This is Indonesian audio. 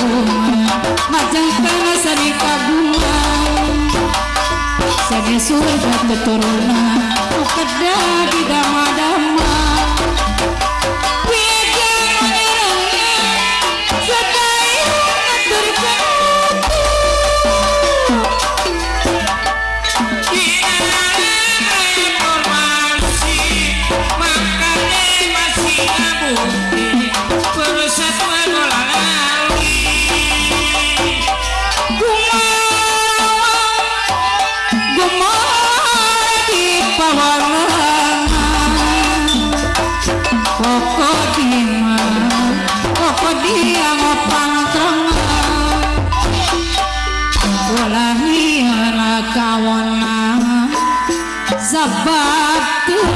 bunga Majang tanah sarika bunga Sage surga keturunan Kedah di dama-dama. sabato.